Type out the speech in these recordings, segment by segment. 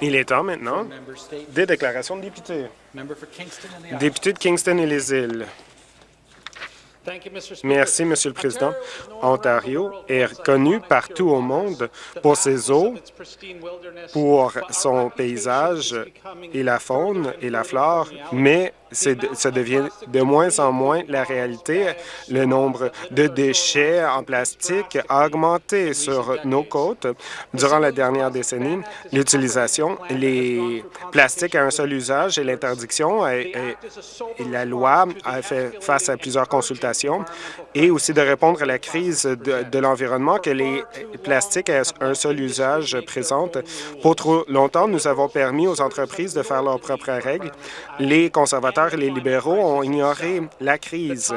Il est temps maintenant des déclarations de députés. Député de Kingston et les îles. Merci, Monsieur le Président. Ontario est connu partout au monde pour ses eaux, pour son paysage et la faune et la flore, mais ça devient de moins en moins la réalité. Le nombre de déchets en plastique a augmenté sur nos côtes. Durant la dernière décennie, l'utilisation, les plastiques à un seul usage et l'interdiction et, la loi a fait face à plusieurs consultations et aussi de répondre à la crise de, de l'environnement que les plastiques à un seul usage présentent. Pour trop longtemps, nous avons permis aux entreprises de faire leurs propres règles. Les conservateurs les libéraux ont ignoré la crise.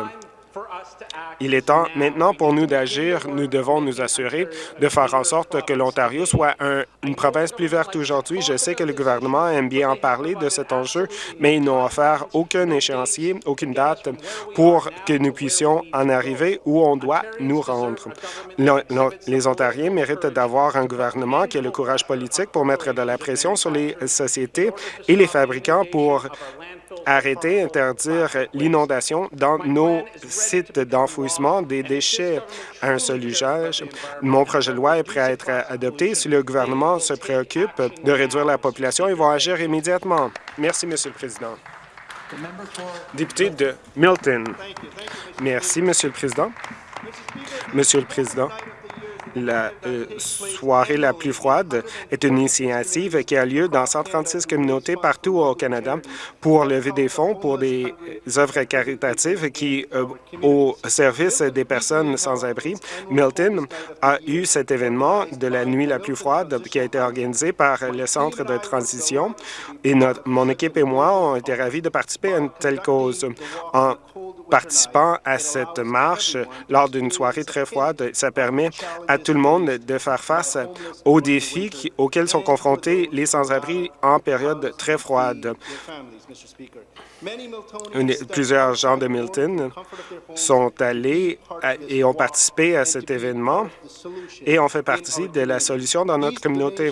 Il est temps maintenant pour nous d'agir. Nous devons nous assurer de faire en sorte que l'Ontario soit une province plus verte aujourd'hui. Je sais que le gouvernement aime bien en parler de cet enjeu, mais ils n'ont offert aucun échéancier, aucune date pour que nous puissions en arriver où on doit nous rendre. Les Ontariens méritent d'avoir un gouvernement qui a le courage politique pour mettre de la pression sur les sociétés et les fabricants pour arrêter, interdire l'inondation dans nos sites d'enfouissement des déchets à un seul usage. Mon projet de loi est prêt à être adopté. Si le gouvernement se préoccupe de réduire la population, ils vont agir immédiatement. Merci, Monsieur le Président. Député de Milton. Merci, Monsieur le Président. Monsieur le Président, la euh, soirée la plus froide est une initiative qui a lieu dans 136 communautés partout au Canada pour lever des fonds pour des œuvres caritatives qui, euh, au service des personnes sans abri. Milton a eu cet événement de la nuit la plus froide qui a été organisé par le Centre de transition et notre, mon équipe et moi ont été ravis de participer à une telle cause. Participant à cette marche lors d'une soirée très froide, ça permet à tout le monde de faire face aux défis auxquels sont confrontés les sans-abri en période très froide. Plusieurs gens de Milton sont allés et ont participé à cet événement et ont fait partie de la solution dans notre communauté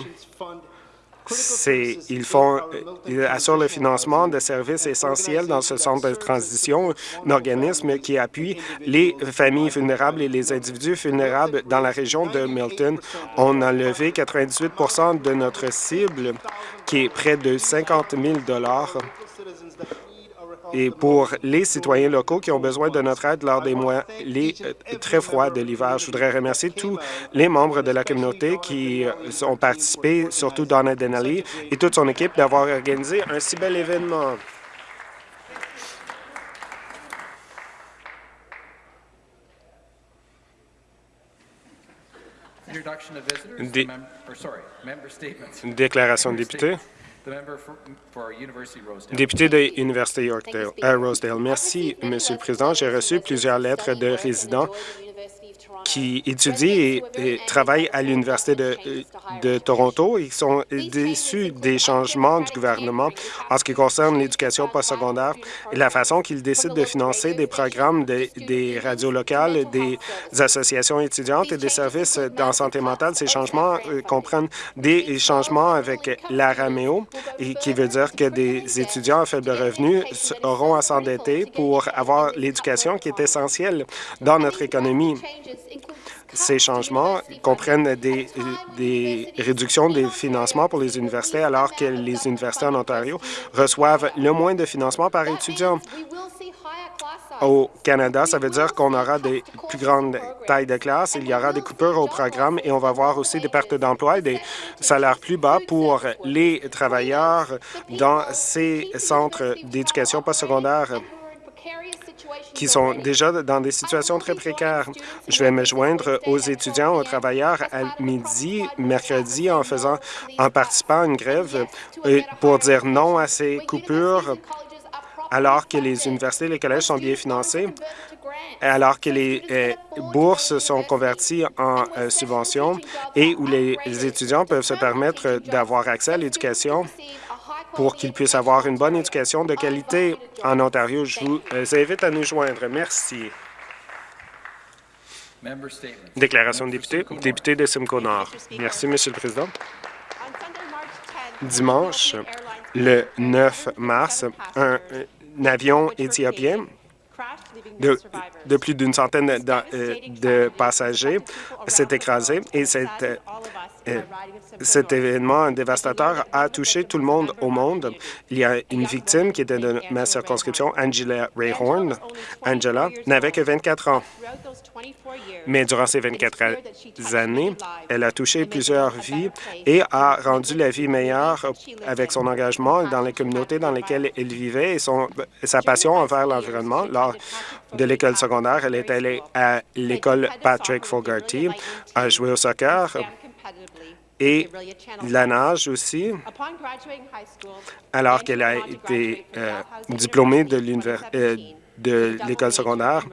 ils, font, ils assurent le financement de services essentiels dans ce centre de transition, un organisme qui appuie les familles vulnérables et les individus vulnérables dans la région de Milton. On a levé 98% de notre cible, qui est près de 50 000 et pour les citoyens locaux qui ont besoin de notre aide lors des mois les, euh, très froids de l'hiver. Je voudrais remercier tous les membres de la communauté qui euh, ont participé, surtout Donna Denali et toute son équipe, d'avoir organisé un si bel événement. déclaration de député. Député de l'Université Yorkdale, à Rosedale. Merci, Monsieur le Président. J'ai reçu plusieurs lettres de résidents qui étudient et, travaillent à l'Université de, Toronto qui sont déçus des changements du gouvernement en ce qui concerne l'éducation postsecondaire et la façon qu'il décide de financer des programmes des radios locales, des associations étudiantes et des services en santé mentale. Ces changements euh, comprennent des changements avec l'ARAMEO, qui veut dire que des étudiants à faible revenu auront à s'endetter pour avoir l'éducation qui est essentielle dans notre économie. Ces changements comprennent des, réductions des financements pour les universités alors que les universités en Ontario reçoivent le moins de financement par étudiant. Au Canada, ça veut dire qu'on aura des plus grandes tailles de classe, il y aura des coupures au programme et on va voir aussi des pertes d'emploi et des salaires plus bas pour les travailleurs dans ces centres d'éducation postsecondaire qui sont déjà dans des situations très précaires. Je vais me joindre aux étudiants, aux travailleurs à midi, mercredi, en faisant, en participant à une grève euh, pour dire non à ces coupures alors que les universités et les collèges sont bien financés, alors que les euh, bourses sont converties en euh, subventions et où les étudiants peuvent se permettre d'avoir accès à l'éducation pour qu'ils puissent avoir une bonne éducation de qualité en Ontario. Je vous euh, invite à nous joindre. Merci. Déclaration de député. Député de Simcoe Nord. Merci, Monsieur le Président. dimanche, le 9 mars, un, un avion éthiopien de, de plus d'une centaine de, euh, de passagers s'est écrasé et cet, euh, cet événement dévastateur a touché tout le monde au monde. Il y a une victime qui était de ma circonscription, Angela Rayhorn. Angela n'avait que 24 ans. Mais durant ces 24 années, elle a touché plusieurs vies et a rendu la vie meilleure avec son engagement dans les communautés dans lesquelles elle vivait et son, sa passion envers l'environnement. Lors de l'école secondaire, elle est allée à l'école Patrick Fogarty, a joué au soccer et la nage aussi, alors qu'elle a été euh, diplômée euh, de l'école secondaire.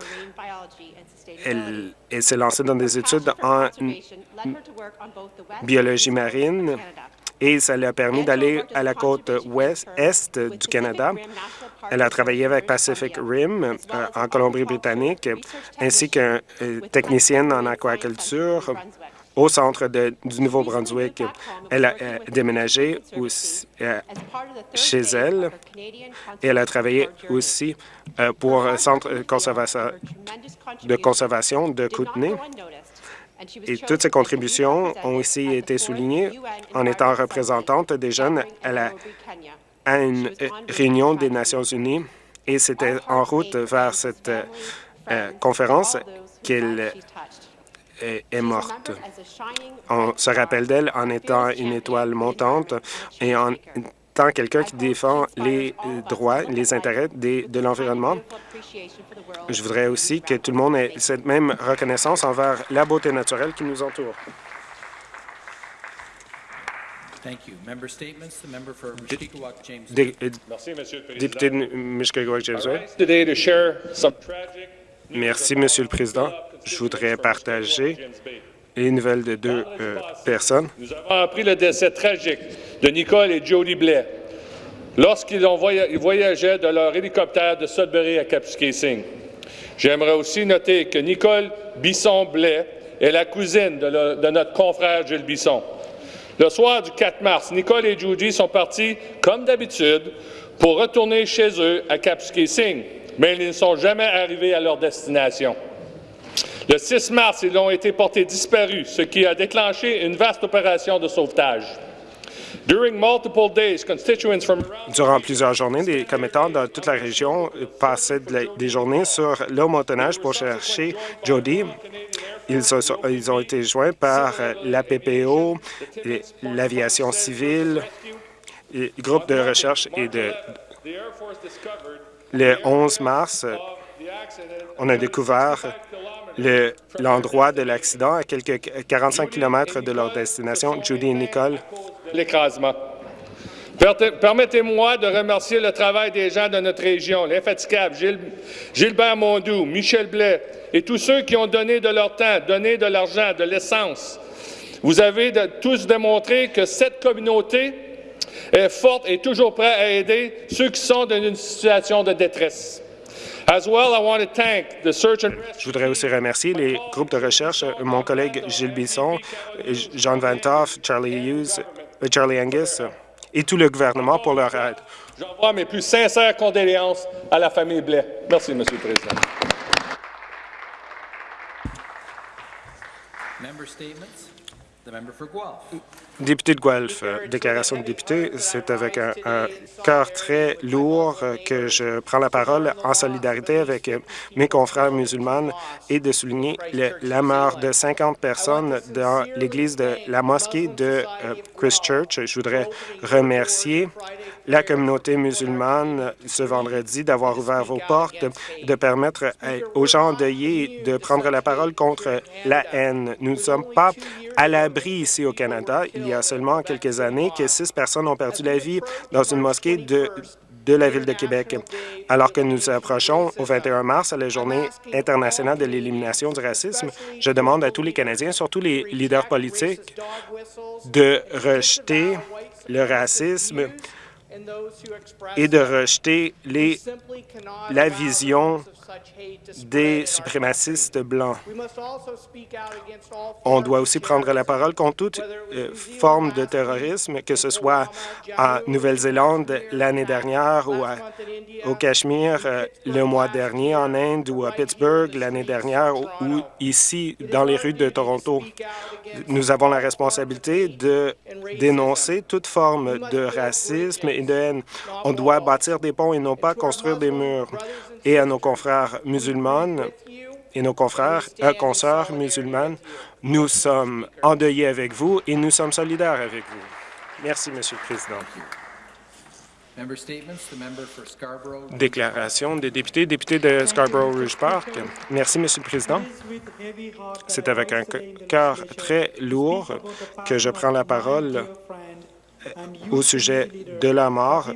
Elle, elle s'est lancée dans des études en biologie marine et ça lui a permis d'aller à la côte ouest est du Canada. Elle a travaillé avec Pacific Rim euh, en Colombie-Britannique, ainsi qu'une technicienne en aquaculture au centre du Nouveau-Brunswick. Elle a euh, déménagé aussi, euh, chez elle et elle a travaillé aussi euh, pour un centre de conservation de Kootenay. Et toutes ces contributions ont aussi été soulignées en étant représentante des jeunes à, la, à une réunion des Nations unies. Et c'était en route vers cette conférence qu'elle est, morte. On se rappelle d'elle en étant une étoile montante et en tant quelqu'un qui défend les droits, les intérêts de l'environnement. Je voudrais aussi que tout le monde ait cette même reconnaissance envers la beauté naturelle qui nous entoure. Merci, Monsieur le Président. Député de. Merci, Monsieur le Président. Je voudrais partager les nouvelles de deux euh, personnes. Nous avons appris le décès tragique de Nicole et Jody Blais lorsqu'ils voyageaient de leur hélicoptère de Sudbury à Kapuskasing. J'aimerais aussi noter que Nicole Bisson-Blais est la cousine de, de, notre confrère Gilles Bisson. Le soir du 4 mars, Nicole et Judy sont partis, comme d'habitude, pour retourner chez eux à Kapuskasing, mais ils ne sont jamais arrivés à leur destination. Le 6 mars, ils ont été portés disparus, ce qui a déclenché une vaste opération de sauvetage. Durant plusieurs journées, des commettants dans toute la région passaient des journées sur le motoneige pour chercher Jody. Ils, ont été joints par la PPO, l'aviation civile, les groupes de recherche et de... Le 11 mars, on a découvert l'endroit de l'accident à quelques 45 km de leur destination, Judy et Nicole. L'écrasement. Permettez-moi de remercier le travail des gens de notre région, l'infatigable Gilbert Mondou, Michel Blais et tous ceux qui ont donné de leur temps, donné de l'argent, de l'essence. Vous avez tous démontré que cette communauté est forte et toujours prête à aider ceux qui sont dans une situation de détresse. Je voudrais aussi remercier les groupes de recherche, mon collègue Gilles Bisson, Jean Van Toff, Charlie Hughes, Charlie Angus et tout le gouvernement pour leur aide. J'envoie mes plus sincères condoléances à la famille Blais. Merci, Monsieur le Président. Député de Guelph, euh, déclaration de député, c'est avec un, cœur très lourd euh, que je prends la parole en solidarité avec euh, mes confrères musulmans et de souligner la mort de 50 personnes dans l'église de la mosquée de Christchurch. Je voudrais remercier la communauté musulmane ce vendredi d'avoir ouvert vos portes, de permettre aux gens endeuillés de prendre la parole contre la haine. Nous ne sommes pas à l'abri ici au Canada. Il y a seulement quelques années que six personnes ont perdu la vie dans une mosquée de de la Ville de Québec. Alors que nous approchons au 21 mars à la Journée internationale de l'élimination du racisme, je demande à tous les Canadiens, surtout les leaders politiques, de rejeter le racisme et de rejeter les, la vision des suprémacistes blancs. On doit aussi prendre la parole contre toute euh, forme de terrorisme, que ce soit en Nouvelle-Zélande l'année dernière ou au Cachemire euh, le mois dernier, en Inde ou à Pittsburgh l'année dernière ou ici dans les rues de Toronto. Nous avons la responsabilité de dénoncer toute forme de racisme et de haine. On doit bâtir des ponts et non pas construire des murs. Et à nos confrères musulmanes et nos confrères et euh, consoeurs musulmanes, nous sommes endeuillés avec vous et nous sommes solidaires avec vous. Merci, Monsieur le Président. Déclaration des députés, députés de Scarborough-Rouge Park. Merci, Monsieur le Président. C'est avec un cœur très lourd que je prends la parole au sujet de la mort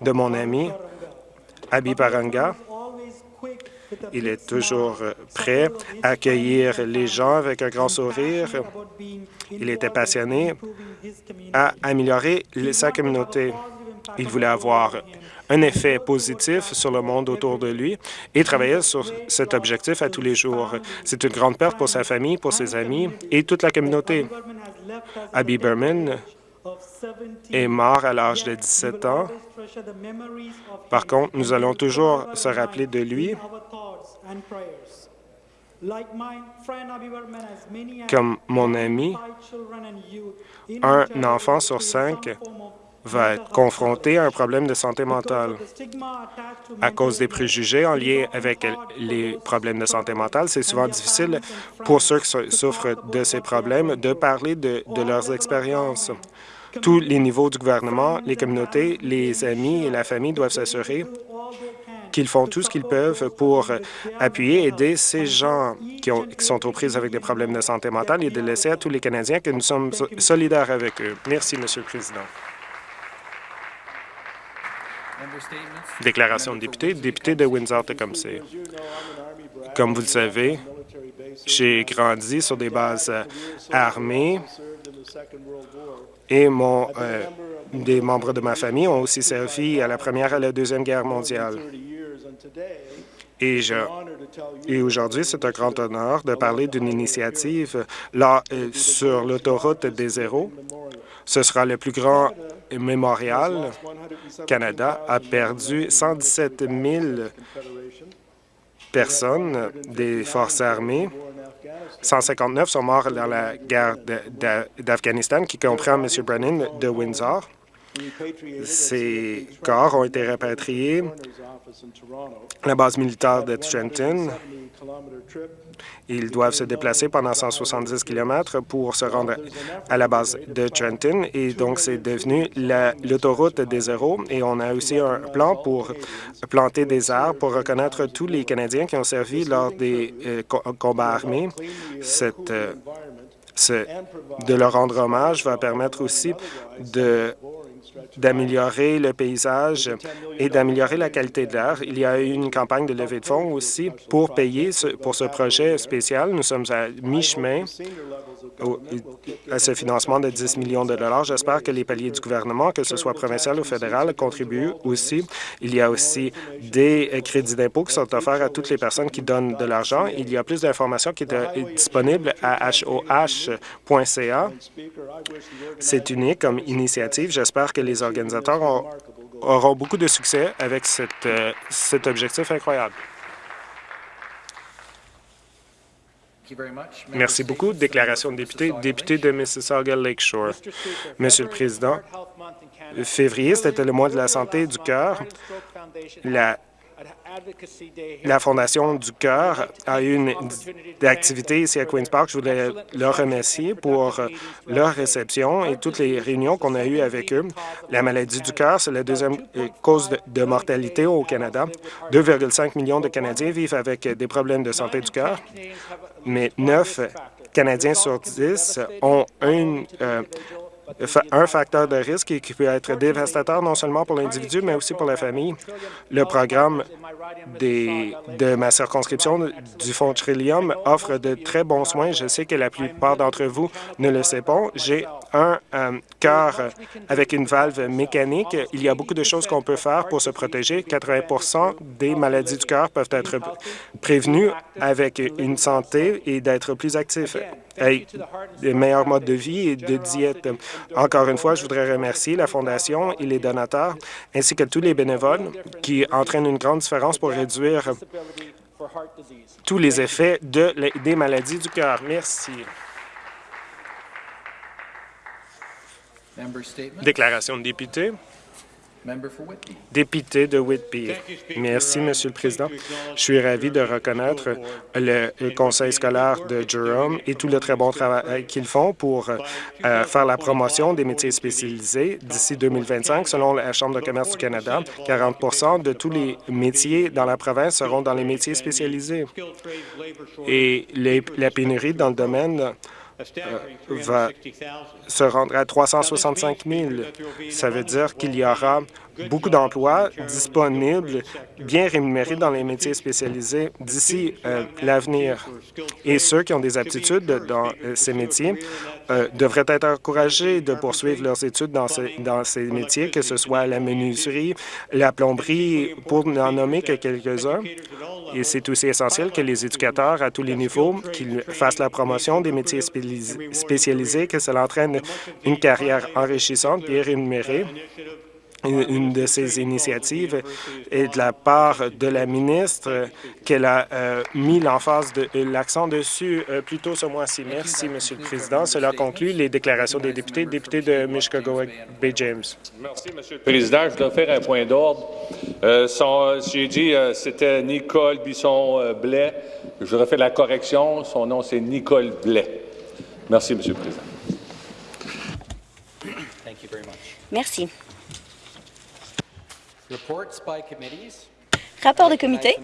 de mon ami Abi Paranga. Il est toujours prêt à accueillir les gens avec un grand sourire. Il était passionné à améliorer sa communauté. Il voulait avoir un effet positif sur le monde autour de lui et travaillait sur cet objectif à tous les jours. C'est une grande perte pour sa famille, pour ses amis et toute la communauté. Abby Berman est mort à l'âge de 17 ans. Par contre, nous allons toujours se rappeler de lui. Comme mon ami, un enfant sur cinq va être confronté à un problème de santé mentale. À cause des préjugés en lien avec les problèmes de santé mentale, c'est souvent difficile pour ceux qui souffrent de ces problèmes de parler de, de leurs expériences. Tous les niveaux du gouvernement, les communautés, les amis et la famille doivent s'assurer qu'ils font tout ce qu'ils peuvent pour appuyer et aider ces gens qui, sont aux prises avec des problèmes de santé mentale et de laisser à tous les Canadiens que nous sommes solidaires avec eux. Merci, Monsieur le Président. Déclaration de député, député de Windsor-Tecumseh. Comme vous le savez, j'ai grandi sur des bases armées et euh, des membres de ma famille ont aussi servi à la Première et à la Deuxième Guerre mondiale. Et, et aujourd'hui, c'est un grand honneur de parler d'une initiative là, euh, sur l'autoroute des zéros. Ce sera le plus grand mémorial. Canada a perdu 117 000 personnes des forces armées 159 sont morts dans la guerre d'Afghanistan, qui comprend M. Brennan de Windsor. Ces corps ont été répatriés à la base militaire de Trenton. Ils doivent se déplacer pendant 170 km pour se rendre à la base de Trenton et donc c'est devenu l'autoroute des zéros et on a aussi un plan pour planter des arbres pour reconnaître tous les Canadiens qui ont servi lors des euh, combats armés. Cette, euh, de leur rendre hommage va permettre aussi de d'améliorer le paysage et d'améliorer la qualité de l'air. Il y a eu une campagne de levée de fonds aussi pour payer pour ce projet spécial. Nous sommes à mi-chemin à ce financement de 10 millions de dollars. J'espère que les paliers du gouvernement, que ce soit provincial ou fédéral, contribuent aussi. Il y a aussi des crédits d'impôt qui sont offerts à toutes les personnes qui donnent de l'argent. Il y a plus d'informations qui sont disponibles à hoh.ca. C'est unique comme initiative. J'espère que les organisateurs auront beaucoup de succès avec euh, cet objectif incroyable. Merci beaucoup. Déclaration de député, député de Mississauga Lakeshore. Monsieur le Président, février, c'était le mois de la santé du cœur. La la Fondation du Cœur a eu une activité ici à Queen's Park. Je voulais leur remercier pour leur réception et toutes les réunions qu'on a eues avec eux. La maladie du cœur, c'est la deuxième euh, cause de mortalité au Canada. 2,5 millions de Canadiens vivent avec des problèmes de santé du cœur, mais 9 Canadiens sur 10 ont une, euh, un facteur de risque qui peut être dévastateur non seulement pour l'individu, mais aussi pour la famille. Le programme de ma circonscription du Fonds Trillium offre de très bons soins. Je sais que la plupart d'entre vous ne le savent pas. J'ai un euh, cœur avec une valve mécanique. Il y a beaucoup de choses qu'on peut faire pour se protéger. 80% des maladies du cœur peuvent être prévenues avec une santé et d'être plus actif avec des meilleurs modes de vie et de diète. Encore une fois, je voudrais remercier la Fondation et les donateurs, ainsi que tous les bénévoles qui entraînent une grande différence pour réduire tous les effets de, des maladies du cœur. Merci. Déclaration de député. Député de Whitby. Merci, Monsieur le Président. Je suis ravi de reconnaître le le conseil scolaire de Durham et tout le très bon travail qu'ils font pour euh, faire la promotion des métiers spécialisés d'ici 2025. Selon la Chambre de commerce du Canada, 40% de tous les métiers dans la province seront dans les métiers spécialisés. Et les- la pénurie dans le domaine va se rendra à 365 000. Ça veut dire qu'il y aura beaucoup d'emplois disponibles, bien rémunérés dans les métiers spécialisés d'ici euh, l'avenir. Et ceux qui ont des aptitudes dans euh, ces métiers euh, devraient être encouragés de poursuivre leurs études dans, ces- métiers, que ce soit la menuiserie, la plomberie, pour n'en nommer que quelques-uns. Et c'est aussi essentiel que les éducateurs à tous les niveaux fassent la promotion des métiers spécialisés, que cela entraîne une carrière enrichissante, bien rémunérée. Une de ces initiatives est de la part de la ministre qu'elle a euh, mis l'emphase de euh, l'accent dessus euh, plus tôt ce mois-ci. Merci, Monsieur le Président. Cela conclut les déclarations des députés. Député de Mishkego Bay James. Merci, Monsieur le Président. Je dois faire un point d'ordre. Euh, son- J'ai dit euh, c'était Nicole Bisson-Blais. Je refais la correction. Son nom, c'est Nicole Blais. Merci, Monsieur le Président. Thank you very much. Merci. Reports by committees. Rapport de comité.